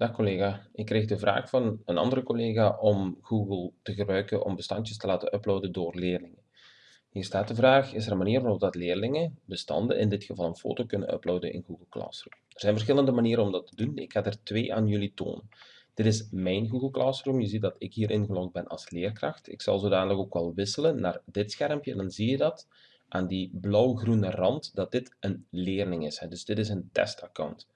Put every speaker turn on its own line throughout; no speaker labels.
Dag collega, ik kreeg de vraag van een andere collega om Google te gebruiken om bestandjes te laten uploaden door leerlingen. Hier staat de vraag, is er een manier waarop dat leerlingen bestanden, in dit geval een foto, kunnen uploaden in Google Classroom? Er zijn verschillende manieren om dat te doen, ik ga er twee aan jullie tonen. Dit is mijn Google Classroom, je ziet dat ik hier ingelogd ben als leerkracht. Ik zal zodanig ook wel wisselen naar dit schermpje en dan zie je dat aan die blauw-groene rand dat dit een leerling is. Dus dit is een testaccount.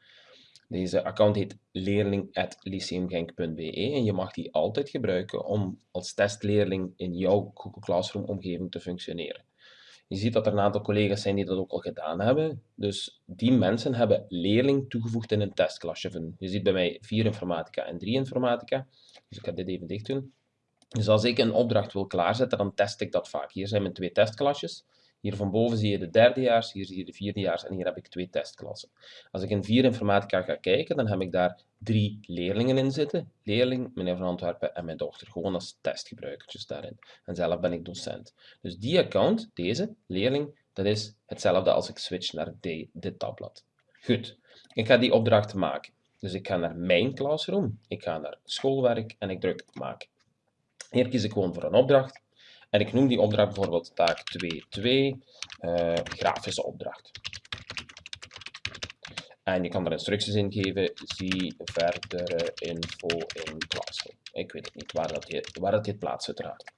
Deze account heet leerling.lyceumgenk.be en je mag die altijd gebruiken om als testleerling in jouw Google Classroom omgeving te functioneren. Je ziet dat er een aantal collega's zijn die dat ook al gedaan hebben. Dus die mensen hebben leerling toegevoegd in een testklasje. Je ziet bij mij 4 informatica en 3 informatica. Dus ik ga dit even dicht doen. Dus als ik een opdracht wil klaarzetten, dan test ik dat vaak. Hier zijn mijn twee testklasjes. Hier van boven zie je de derdejaars, hier zie je de vierdejaars en hier heb ik twee testklassen. Als ik in vier informatica ga kijken, dan heb ik daar drie leerlingen in zitten. Leerling, meneer Van Antwerpen en mijn dochter. Gewoon als testgebruikertjes daarin. En zelf ben ik docent. Dus die account, deze, leerling, dat is hetzelfde als ik switch naar dit tabblad. Goed, ik ga die opdracht maken. Dus ik ga naar mijn classroom, ik ga naar schoolwerk en ik druk maken. Hier kies ik gewoon voor een opdracht. En ik noem die opdracht bijvoorbeeld taak 2.2, uh, grafische opdracht. En je kan er instructies in geven, zie verdere info in Classroom. Ik weet het niet waar dat je, waar dat je plaatst uiteraard.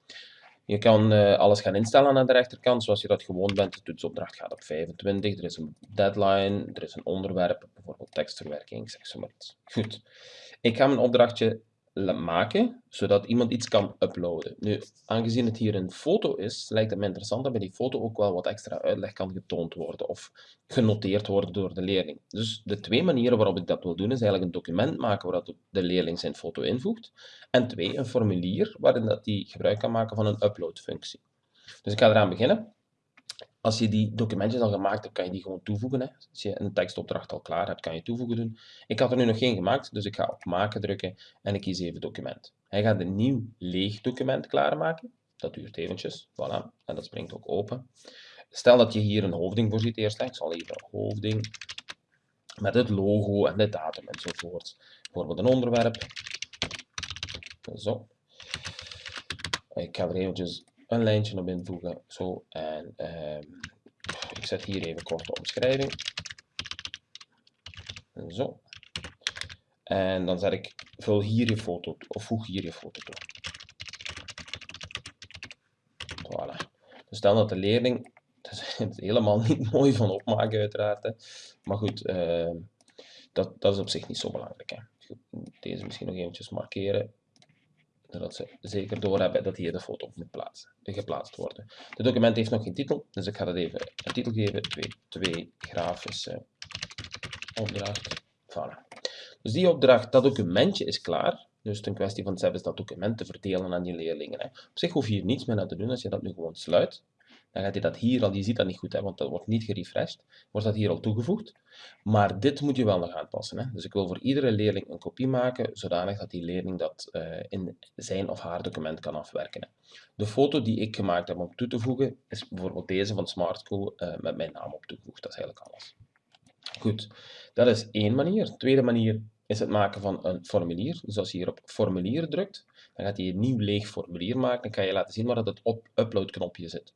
Je kan uh, alles gaan instellen aan de rechterkant, zoals je dat gewoon bent. De toetsopdracht gaat op 25, er is een deadline, er is een onderwerp, bijvoorbeeld tekstverwerking, zeg zo maar iets. Goed. Ik ga mijn opdrachtje maken, zodat iemand iets kan uploaden. Nu, aangezien het hier een foto is, lijkt het me interessant dat bij die foto ook wel wat extra uitleg kan getoond worden of genoteerd worden door de leerling. Dus de twee manieren waarop ik dat wil doen, is eigenlijk een document maken waar de leerling zijn foto invoegt, en twee, een formulier waarin dat die gebruik kan maken van een uploadfunctie. Dus ik ga eraan beginnen. Als je die documentjes al gemaakt hebt, kan je die gewoon toevoegen. Hè. Als je een tekstopdracht al klaar hebt, kan je toevoegen doen. Ik had er nu nog geen gemaakt, dus ik ga op maken drukken en ik kies even document. Hij gaat een nieuw leeg document klaarmaken. Dat duurt eventjes, voilà, en dat springt ook open. Stel dat je hier een hoofding voorziet eerst. Ik zal even hoofding met het logo en de datum enzovoort. Bijvoorbeeld een onderwerp. Zo. Ik ga er eventjes een lijntje op invoegen. Zo, en uh, ik zet hier even korte omschrijving. Zo. En dan zet ik, vul hier je foto of voeg hier je foto toe. Voilà. Dus stel dat de leerling, dat is helemaal niet mooi van opmaken uiteraard, hè. maar goed, uh, dat, dat is op zich niet zo belangrijk. Hè. Deze misschien nog eventjes markeren zodat ze zeker doorhebben dat hier de foto moet plaatsen, geplaatst worden. Het document heeft nog geen titel, dus ik ga dat even een titel geven, 2 grafische opdracht. Voilà. Dus die opdracht, dat documentje is klaar. Dus het is een kwestie van zelfs dat document te verdelen aan je leerlingen. Hè. Op zich hoef je hier niets meer aan te doen als je dat nu gewoon sluit dan gaat hij dat hier al, je ziet dat niet goed, hè, want dat wordt niet gerefreshed, wordt dat hier al toegevoegd. Maar dit moet je wel nog aanpassen. Hè. Dus ik wil voor iedere leerling een kopie maken, zodanig dat die leerling dat uh, in zijn of haar document kan afwerken. Hè. De foto die ik gemaakt heb om toe te voegen, is bijvoorbeeld deze van Smart School uh, met mijn naam op toegevoegd. Dat is eigenlijk alles. Goed, dat is één manier. Tweede manier is het maken van een formulier. Dus als je hier op formulier drukt, dan gaat hij een nieuw leeg formulier maken. Dan kan je laten zien waar het op upload knopje zit.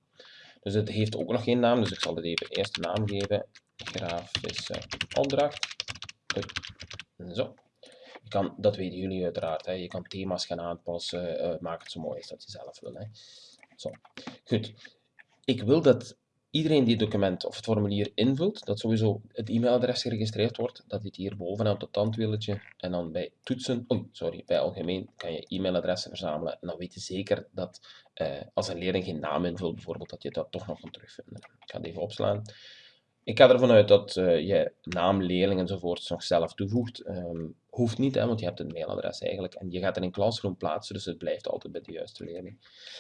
Dus het heeft ook nog geen naam, dus ik zal het even eerst een naam geven. Grafische opdracht. Zo. Je kan, dat weten jullie uiteraard. Hè. Je kan thema's gaan aanpassen. Uh, maak het zo mooi als dat je zelf wil. Hè. Zo. Goed. Ik wil dat iedereen die het document of het formulier invult, dat sowieso het e-mailadres geregistreerd wordt, dat dit hier bovenaan op het tandwieltje en dan bij toetsen, oh, sorry, bij algemeen kan je e-mailadressen verzamelen en dan weet je zeker dat uh, als een leerling geen naam invult bijvoorbeeld, dat je dat toch nog kan terugvinden. Ik ga het even opslaan. Ik ga ervan uit dat uh, je naam, leerling enzovoort nog zelf toevoegt. Um, hoeft niet, hè, want je hebt een mailadres eigenlijk. En je gaat er in Classroom plaatsen, dus het blijft altijd bij de juiste leerling.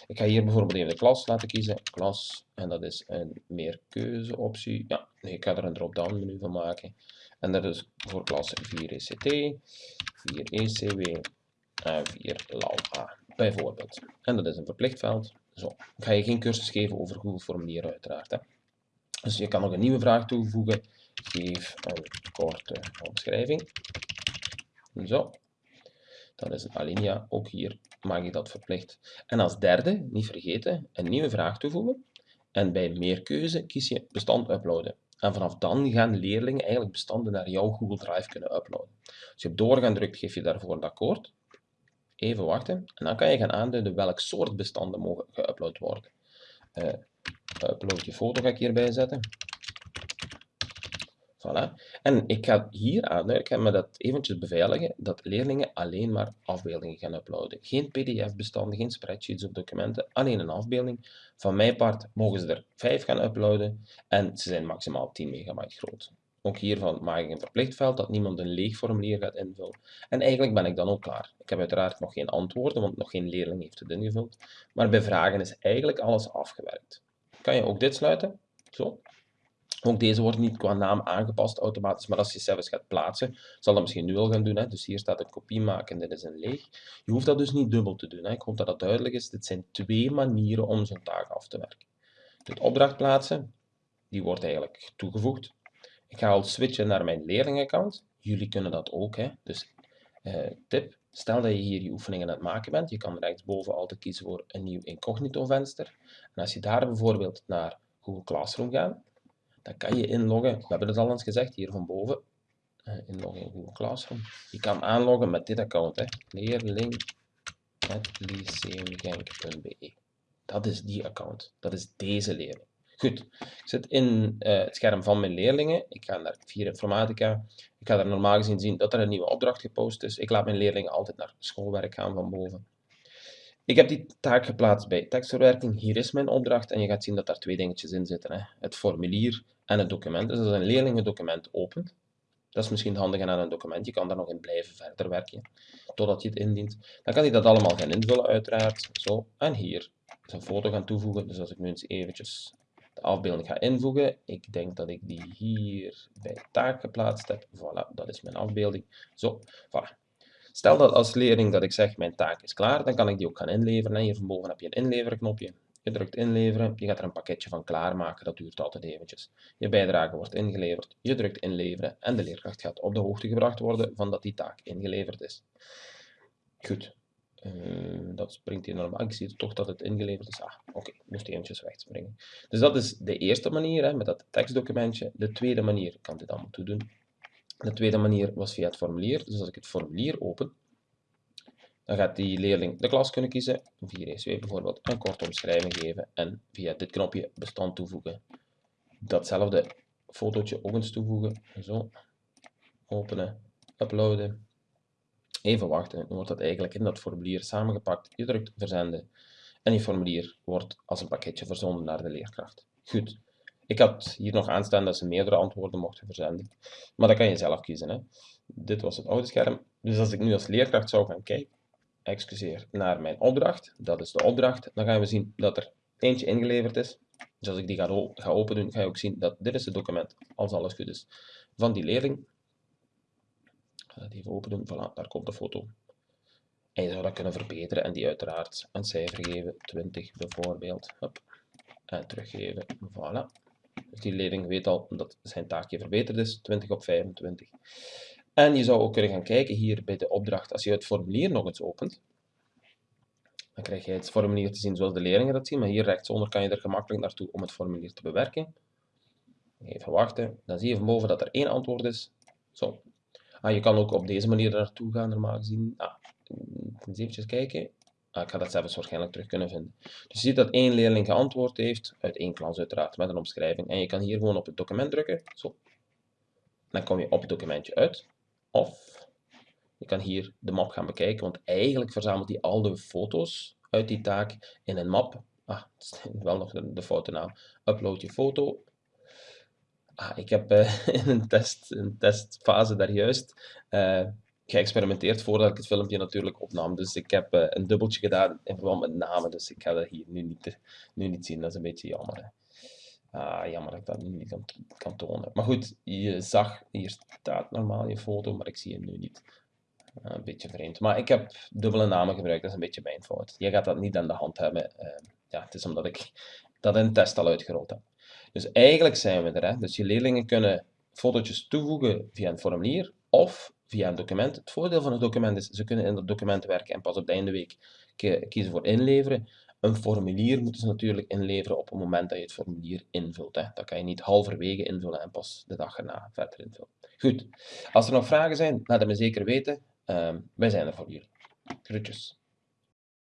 Ik ga hier bijvoorbeeld even de klas laten kiezen. Klas, en dat is een meer keuzeoptie. Ja, ik ga er een drop-down menu van maken. En dat is voor klas 4 ECT, 4 ECW en 4 LALA, bijvoorbeeld. En dat is een verplicht veld. Zo, ik ga je geen cursus geven over Google Formulieren uiteraard. Hè. Dus je kan nog een nieuwe vraag toevoegen. Geef een korte omschrijving. Zo. Dat is een alinea. Ook hier maak ik dat verplicht. En als derde, niet vergeten, een nieuwe vraag toevoegen. En bij meer keuze kies je bestand uploaden. En vanaf dan gaan leerlingen eigenlijk bestanden naar jouw Google Drive kunnen uploaden. Als je op doorgaan drukt, geef je daarvoor een akkoord. Even wachten. En dan kan je gaan aanduiden welk soort bestanden mogen geüpload worden. Uh, upload je foto ga ik hierbij zetten. Voilà. En ik ga hier aan, ik ga me dat eventjes beveiligen, dat leerlingen alleen maar afbeeldingen gaan uploaden. Geen pdf-bestanden, geen spreadsheets of documenten, alleen een afbeelding. Van mijn part mogen ze er 5 gaan uploaden en ze zijn maximaal 10 megabyte groot. Ook hiervan maak ik een verplicht veld dat niemand een leeg formulier gaat invullen. En eigenlijk ben ik dan ook klaar. Ik heb uiteraard nog geen antwoorden, want nog geen leerling heeft het ingevuld. Maar bij vragen is eigenlijk alles afgewerkt. Kan je ook dit sluiten? Zo. Ook deze wordt niet qua naam aangepast automatisch, maar als je zelfs gaat plaatsen, zal dat misschien nu al gaan doen. Hè? Dus hier staat een kopie maken, dit is een leeg. Je hoeft dat dus niet dubbel te doen. Hè? Ik hoop dat dat duidelijk is. Dit zijn twee manieren om zo'n taak af te werken. De opdracht plaatsen, die wordt eigenlijk toegevoegd. Ik ga al switchen naar mijn leerlingaccount. Jullie kunnen dat ook. Hè? Dus uh, tip, stel dat je hier je oefeningen aan het maken bent. Je kan rechtsboven altijd kiezen voor een nieuw incognito venster. En als je daar bijvoorbeeld naar Google Classroom gaat, dan kan je inloggen. We hebben het al eens gezegd hier van boven. Uh, inloggen in Google Classroom. Je kan aanloggen met dit account. Hè. Dat is die account. Dat is deze leerling. Goed, ik zit in uh, het scherm van mijn leerlingen. Ik ga naar Vier Informatica. Ik ga er normaal gezien zien dat er een nieuwe opdracht gepost is. Ik laat mijn leerlingen altijd naar schoolwerk gaan van boven. Ik heb die taak geplaatst bij tekstverwerking. Hier is mijn opdracht en je gaat zien dat daar twee dingetjes in zitten. Hè. Het formulier en het document. Dus als een leerling het document opent, dat is misschien handig aan een document. Je kan daar nog in blijven verder werken, totdat je het indient. Dan kan hij dat allemaal gaan invullen, uiteraard. Zo, en hier een foto gaan toevoegen. Dus als ik nu eens eventjes de afbeelding ga invoegen, ik denk dat ik die hier bij taak geplaatst heb. Voilà, dat is mijn afbeelding. Zo, voilà. Stel dat als leerling dat ik zeg mijn taak is klaar, dan kan ik die ook gaan inleveren. En hier van boven heb je een inleverknopje. Je drukt inleveren, je gaat er een pakketje van klaarmaken, dat duurt altijd eventjes. Je bijdrage wordt ingeleverd, je drukt inleveren en de leerkracht gaat op de hoogte gebracht worden van dat die taak ingeleverd is. Goed, uh, dat springt hier normaal. Ik zie toch dat het ingeleverd is. Ah, oké, okay. moest eventjes wegspringen. Dus dat is de eerste manier, hè, met dat tekstdocumentje. De tweede manier, ik kan dit allemaal toedoen. De tweede manier was via het formulier. Dus als ik het formulier open, dan gaat die leerling de klas kunnen kiezen, 4ESW bijvoorbeeld, een korte omschrijving geven en via dit knopje bestand toevoegen. Datzelfde fotootje ook eens toevoegen. Zo, openen, uploaden. Even wachten, dan wordt dat eigenlijk in dat formulier samengepakt. Je drukt verzenden en je formulier wordt als een pakketje verzonden naar de leerkracht. Goed, ik had hier nog aanstaan dat ze meerdere antwoorden mochten verzenden. Maar dat kan je zelf kiezen. Hè. Dit was het oude scherm. Dus als ik nu als leerkracht zou gaan kijken, excuseer, naar mijn opdracht, dat is de opdracht, dan gaan we zien dat er eentje ingeleverd is. Dus als ik die ga, ga open doen, ga je ook zien dat dit is het document, als alles goed is, van die leerling. Ik ga dat even open voilà, daar komt de foto. En je zou dat kunnen verbeteren en die uiteraard een cijfer geven, 20 bijvoorbeeld. En teruggeven, voilà. Dus die leerling weet al dat zijn taakje verbeterd is, 20 op 25. En je zou ook kunnen gaan kijken hier bij de opdracht, als je het formulier nog eens opent, dan krijg je het formulier te zien zoals de leerlingen dat zien, maar hier rechtsonder kan je er gemakkelijk naartoe om het formulier te bewerken. Even wachten, dan zie je van boven dat er één antwoord is. Zo. Ah, je kan ook op deze manier naartoe gaan, normaal gezien. Ah, eens even kijken. Ah, ik ga dat zelfs waarschijnlijk terug kunnen vinden. Dus je ziet dat één leerling geantwoord heeft, uit één klas uiteraard, met een omschrijving. En je kan hier gewoon op het document drukken. Zo. Dan kom je op het documentje uit. Of je kan hier de map gaan bekijken, want eigenlijk verzamelt hij al de foto's uit die taak in een map. Ah, wel nog de, de naam. Upload je foto. Ah, ik heb uh, in een, test, een testfase daar juist uh, geëxperimenteerd voordat ik het filmpje natuurlijk opnam. Dus ik heb uh, een dubbeltje gedaan in verband met namen, dus ik ga dat hier nu niet, nu niet zien. Dat is een beetje jammer. Hè. Ah, jammer dat ik dat nu niet kan, tonen. Maar goed, je zag, hier staat normaal je foto, maar ik zie hem nu niet. Ah, een beetje vreemd. Maar ik heb dubbele namen gebruikt, dat is een beetje mijn fout. Je gaat dat niet aan de hand hebben. Ja, het is omdat ik dat in test al uitgerold heb. Dus eigenlijk zijn we er. Hè? Dus je leerlingen kunnen fotootjes toevoegen via een formulier of via een document. Het voordeel van het document is, ze kunnen in dat document werken en pas op de einde week kiezen voor inleveren. Een formulier moeten ze natuurlijk inleveren op het moment dat je het formulier invult. Hè. Dat kan je niet halverwege invullen en pas de dag erna verder invullen. Goed, als er nog vragen zijn, laat het me zeker weten. Uh, wij zijn er voor jullie. Groetjes.